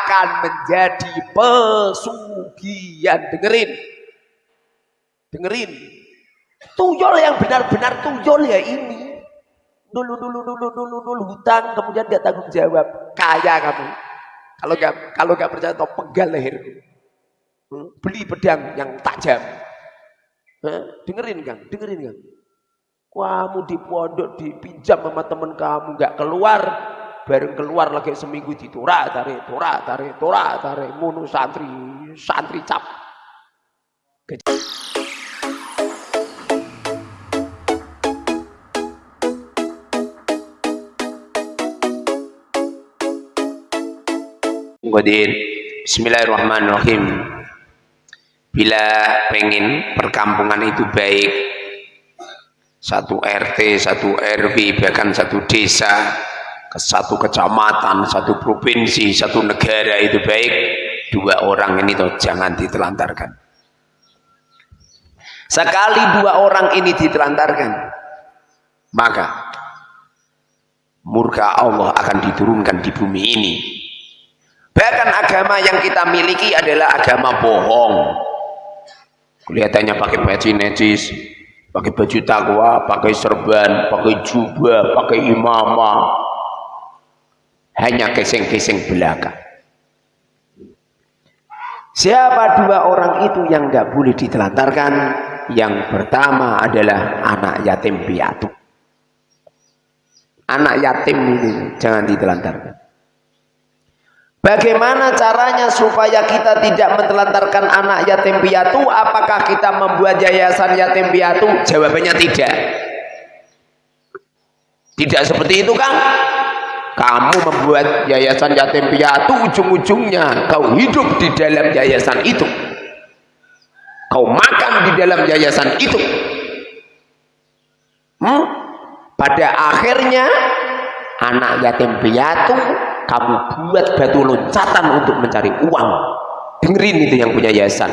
akan menjadi pesugihan. Dengerin. Dengerin. Tuyul yang benar-benar tuyul ya ini. Dulu, dulu, dulu, dulu, dulu, hutang, kemudian dia tanggung jawab. Kaya kamu. Kalau nggak kalau nggak percaya, atau pegal leherku. Hmm? Beli pedang yang tajam. Dengerin Kang, dengerin Kang. Kamu di pondok dipinjam sama teman kamu nggak keluar, bareng keluar lagi seminggu ditura tarik tura tarik tura tarik munu santri santri cap. Godin. Bismillahirrahmanirrahim. Bila pengen perkampungan itu baik, satu RT, satu RW, bahkan satu desa, satu kecamatan, satu provinsi, satu negara itu baik, dua orang ini tuh jangan ditelantarkan. Sekali dua orang ini ditelantarkan, maka murka Allah akan diturunkan di bumi ini. Bahkan agama yang kita miliki adalah agama bohong. Kelihatannya pakai baju necis, pakai baju takwa, pakai serban, pakai jubah, pakai imamah. Hanya keseng-keseng belakang. Siapa dua orang itu yang nggak boleh ditelantarkan? Yang pertama adalah anak yatim piatu. Anak yatim ini jangan ditelantarkan. Bagaimana caranya supaya kita tidak mentelantarkan anak yatim piatu? Apakah kita membuat yayasan yatim piatu? Jawabannya tidak. Tidak seperti itu kan? Kamu membuat yayasan yatim piatu ujung-ujungnya kau hidup di dalam yayasan itu. Kau makan di dalam yayasan itu. Hmm? Pada akhirnya anak yatim piatu kamu buat batu loncatan untuk mencari uang dengerin itu yang punya yayasan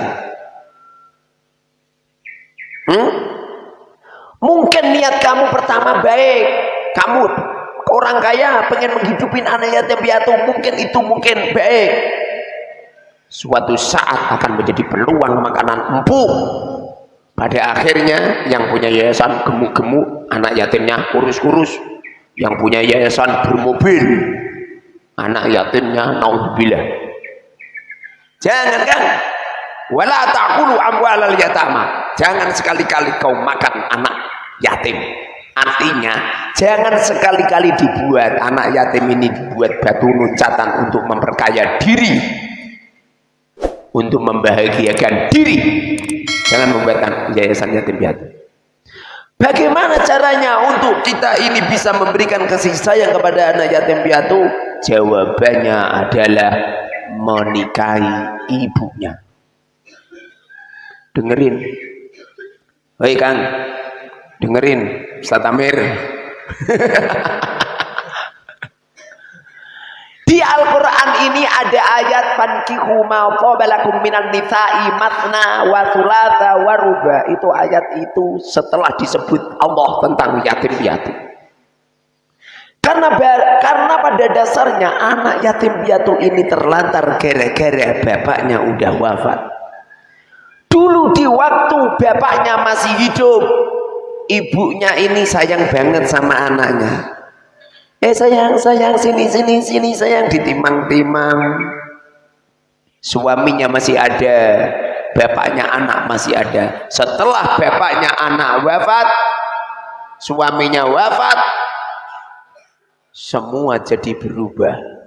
hmm? mungkin niat kamu pertama baik kamu orang kaya pengen menghidupin anak yatim piatu. Mungkin itu mungkin baik. Suatu saat akan menjadi peluang makanan empuk. Pada akhirnya yang punya yayasan gemuk-gemuk anak yatimnya kurus-kurus. Yang punya yayasan bermobil anak yatimnya naudzubillah. Jangan kan? Wala ta'kulu amwalal yatama. Jangan sekali-kali kau makan anak yatim. Artinya jangan sekali-kali dibuat anak yatim ini dibuat batu loncatan untuk memperkaya diri untuk membahagiakan diri jangan membuat yayasan yatim piatu bagaimana caranya untuk kita ini bisa memberikan kasih sayang kepada anak yatim piatu Jawabannya adalah menikahi ibunya. Dengerin. Hei Kang, dengerin Ustaz Amir. Di Al-Quran ini ada ayat fankihu ma qabalakum minan nisa'i matna wa thulatha wa ruba. Itu ayat itu setelah disebut Allah tentang yatim piatu. Karena karena pada dasarnya anak yatim piatu ini terlantar gara-gara bapaknya udah wafat. Dulu di waktu bapaknya masih hidup, ibunya ini sayang banget sama anaknya. Eh sayang, sayang, sini, sini, sini, sayang, ditimang-timang. Suaminya masih ada, bapaknya anak masih ada. Setelah bapaknya anak wafat, suaminya wafat, semua jadi berubah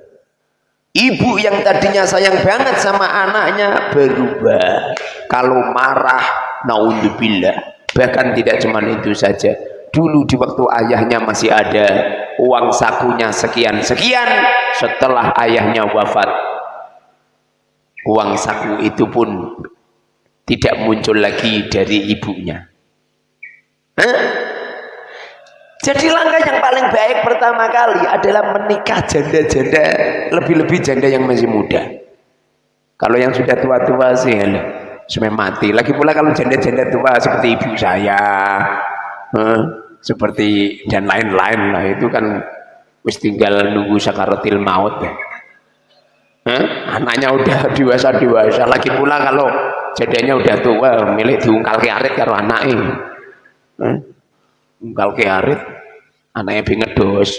ibu yang tadinya sayang banget sama anaknya berubah kalau marah naudzubillah bahkan tidak cuma itu saja dulu di waktu ayahnya masih ada uang sakunya sekian-sekian setelah ayahnya wafat uang saku itu pun tidak muncul lagi dari ibunya Hah? Jadi langkah yang paling baik pertama kali adalah menikah janda-janda lebih-lebih janda yang masih muda. Kalau yang sudah tua-tua sih sudah mati. Lagi pula kalau janda-janda tua seperti ibu saya, eh, seperti dan lain-lain lah itu kan wis tinggal nunggu sakaratil maut ya. eh? anaknya udah dewasa dewasa lagi pula kalau jadinya udah tua milik diungkal ke arit karo anaknya eh? ungkal ke arit anaknya binget dos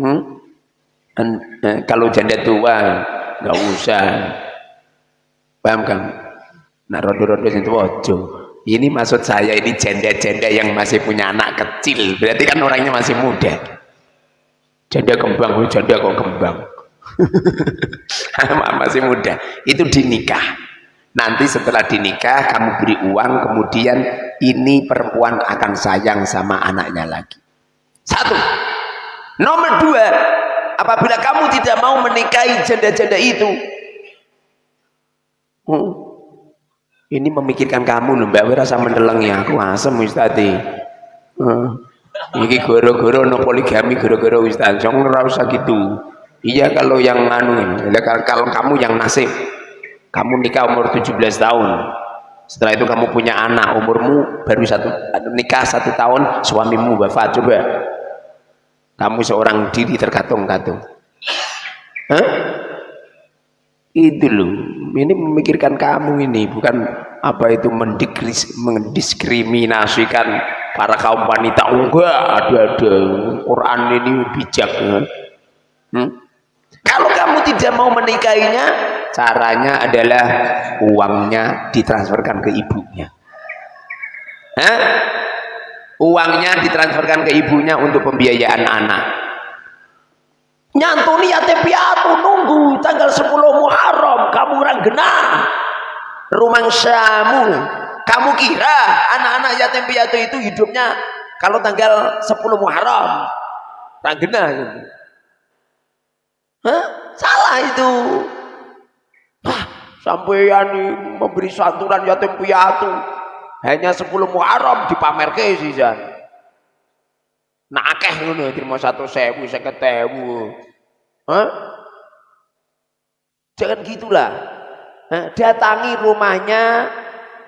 hmm? Eh, kalau janda tua nggak usah paham kan nah rodo-rodo itu ojo ini maksud saya ini janda-janda yang masih punya anak kecil. Berarti kan orangnya masih muda. Janda kembang oh, janda kok kembang. Masih muda. Itu dinikah. Nanti setelah dinikah kamu beri uang kemudian ini perempuan akan sayang sama anaknya lagi. Satu. Nomor dua apabila kamu tidak mau menikahi janda-janda itu hmm, ini memikirkan kamu loh mbak rasa mendeleng ya aku asem ustadi. Iki goro-goro no poligami goro-goro Ustaz. Jangan ora gitu. Iya kalau yang anu ini, kalau kamu yang nasib, kamu nikah umur 17 tahun. Setelah itu kamu punya anak, umurmu baru satu nikah satu tahun, suamimu wafat coba. Kamu seorang diri terkatung-katung. Hah? Itu loh. Ini memikirkan kamu ini, bukan apa itu mendiskriminasikan para kaum wanita enggak ada-ada Quran ini bijak kan? hmm? kalau kamu tidak mau menikahinya caranya adalah uangnya ditransferkan ke ibunya Hah? uangnya ditransferkan ke ibunya untuk pembiayaan anak nyantuni yatim piatu tanggal 10 Muharram kamu orang genang rumang samu kamu kira anak-anak yatim piatu itu hidupnya kalau tanggal 10 Muharram tanggena gitu. Hah? Salah itu. Hah, sampeyan memberi santunan yatim piatu hanya 10 Muharram dipamerke sih Jan. Nah akeh ngono terima satu sewu seket ewu. Hah? Jangan gitulah. Nah, datangi rumahnya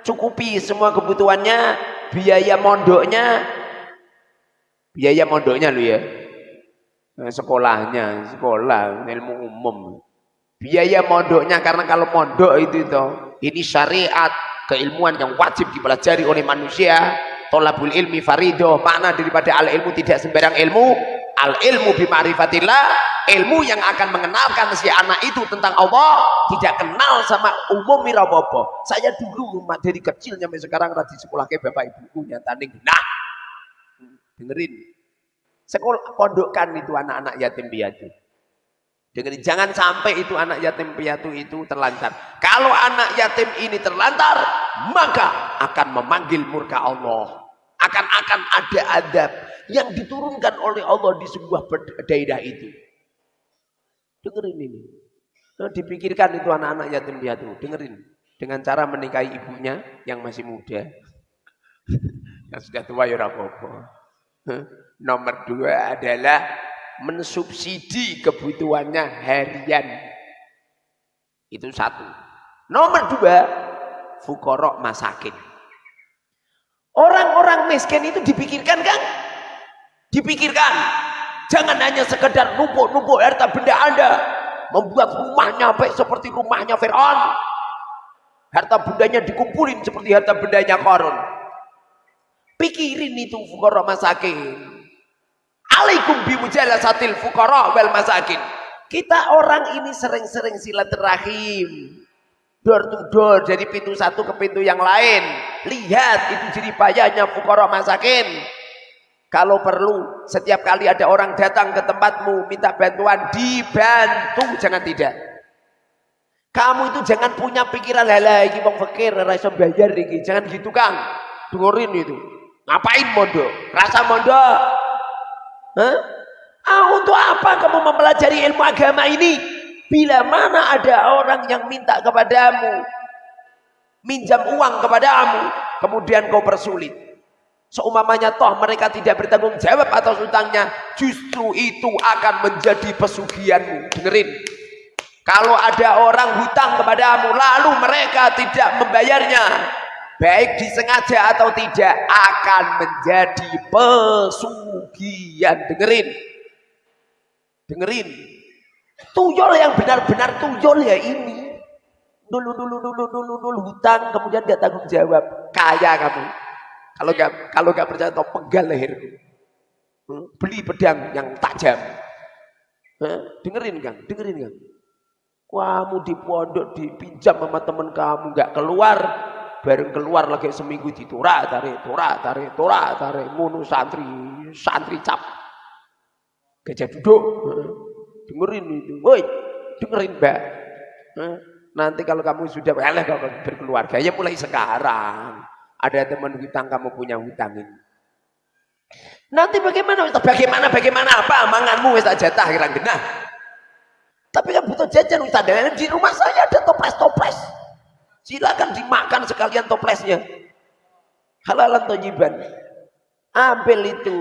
cukupi semua kebutuhannya, biaya mondoknya, biaya mondoknya lu ya, nah, sekolahnya, sekolah, ilmu umum. Biaya mondoknya karena kalau mondok itu itu, ini syariat keilmuan yang wajib dipelajari oleh manusia. Tolabul ilmi farido, makna daripada al ilmu tidak sembarang ilmu, al ilmu bima'rifatillah ilmu yang akan mengenalkan si anak itu tentang Allah tidak kenal sama umum mirabobo saya dulu dari kecil sampai sekarang tadi sekolah ke bapak ibuku tanding. Nah dengerin. Sekolah pondokkan itu anak-anak yatim piatu. Dengerin jangan sampai itu anak yatim piatu itu terlantar. Kalau anak yatim ini terlantar maka akan memanggil murka Allah akan-akan ada adab yang diturunkan oleh Allah di sebuah daerah itu. Dengerin ini. Nah, dipikirkan itu anak-anak yatim piatu. Dengerin. Dengan cara menikahi ibunya yang masih muda. yang sudah tua ya apa Nomor dua adalah mensubsidi kebutuhannya harian. Itu satu. Nomor dua, fukorok masakin. Orang-orang miskin itu dipikirkan kan? Dipikirkan. Jangan hanya sekedar numpuk-numpuk harta benda Anda. Membuat rumahnya baik seperti rumahnya Fir'aun. Harta bendanya dikumpulin seperti harta bendanya Korun. Pikirin itu fukara masakin. Alaikum bimujalasatil fukara wal masakin. Kita orang ini sering-sering silaturahim. Door to door dari pintu satu ke pintu yang lain. Lihat itu jadi bayarnya fukara masakin. Kalau perlu, setiap kali ada orang datang ke tempatmu minta bantuan, dibantu, jangan tidak. Kamu itu jangan punya pikiran lala iki wong fakir ora iso bayar iki. Jangan gitu, Kang. Dengerin itu. Ngapain mondok? Rasa mondok? Hah? Ah, untuk apa kamu mempelajari ilmu agama ini? Bila mana ada orang yang minta kepadamu, minjam uang kepadamu, kemudian kau persulit. Seumpamanya toh mereka tidak bertanggung jawab atas utangnya, justru itu akan menjadi pesugihanmu. Dengerin. Kalau ada orang hutang kepadamu, lalu mereka tidak membayarnya, baik disengaja atau tidak, akan menjadi pesugihan. Dengerin. Dengerin. Tuyul yang benar-benar tuyul ya ini. Dulu, dulu, dulu, dulu, dulu, hutang, kemudian gak tanggung jawab. Kaya kamu. Kalau gak, kalau gak percaya, tau pegal leherku. Hmm? Beli pedang yang tajam. Hah? Dengerin kan, dengerin kan. Kamu di pondok dipinjam sama temen kamu gak keluar, bareng keluar lagi seminggu ditura tarik, tura tarik, tura tarik, munu santri, santri cap. Gajah duduk. Dengerin itu. Woi, dengerin mbak. Nanti kalau kamu sudah eleh kalau berkeluarga, ya mulai sekarang. Ada teman hutang kamu punya hutangin. Nanti bagaimana? Bagaimana? Bagaimana? Apa manganmu wis jatah kira genah. Tapi kan butuh jajan wis di rumah saya ada toples-toples. Silakan dimakan sekalian toplesnya. Halalan tojiban. Ambil itu.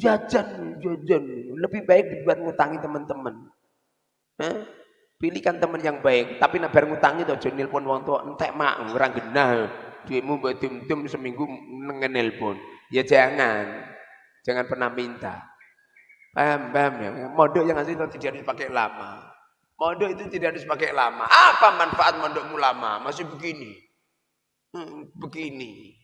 Jajan, jajan. Lebih baik dibuat ngutangi teman-teman. Pilihkan teman yang baik. Tapi nak ngutangi tuh jangan nelpon wong tua entek mak orang genah. Duitmu buat tum seminggu nenelpon. Ya jangan. Jangan pernah minta. Paham, paham ya. Modok yang asli tidak harus pakai lama. Modok itu tidak harus pakai lama. Apa manfaat modokmu lama? Masih begini. Hmm, begini.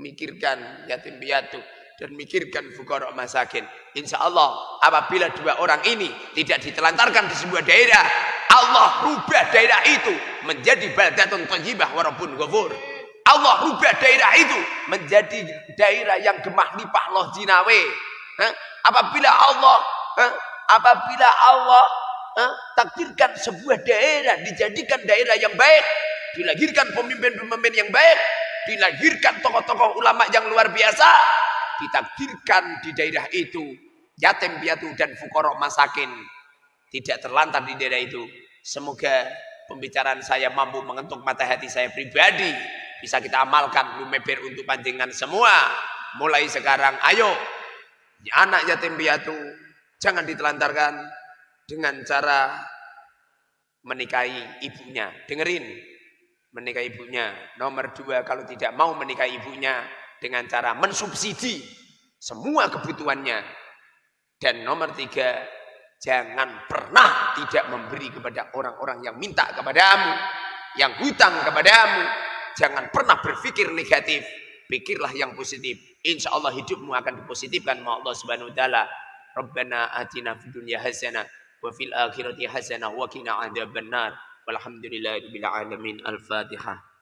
Mikirkan yatim piatu dan mikirkan fukarok masakin. Insya Allah apabila dua orang ini tidak ditelantarkan di sebuah daerah, Allah rubah daerah itu menjadi baldatun thayyibah warabun ghafur. Allah rubah daerah itu menjadi daerah yang gemah lipah loh jinawe. Apabila Allah, apabila Allah takdirkan sebuah daerah dijadikan daerah yang baik, dilahirkan pemimpin-pemimpin yang baik, dilahirkan tokoh-tokoh ulama yang luar biasa, ditakdirkan di daerah itu yatim piatu dan fukorok masakin. Tidak terlantar di daerah itu semoga pembicaraan saya mampu mengetuk mata hati saya pribadi. Bisa kita amalkan lumeber untuk panjangan semua. Mulai sekarang ayo. Anak yatim piatu jangan ditelantarkan dengan cara menikahi ibunya. Dengerin menikahi ibunya. Nomor dua kalau tidak mau menikahi ibunya dengan cara mensubsidi semua kebutuhannya. Dan nomor tiga, jangan pernah tidak memberi kepada orang-orang yang minta kepadamu, yang hutang kepadamu. Jangan pernah berpikir negatif, pikirlah yang positif. Insya Allah hidupmu akan dipositifkan sama Allah Subhanahu Wa Taala. Rabbana atina fid dunya hasanah wa fil akhirati hasanah wa qina adzabannar. Walhamdulillahirabbil alamin. Al-Fatihah.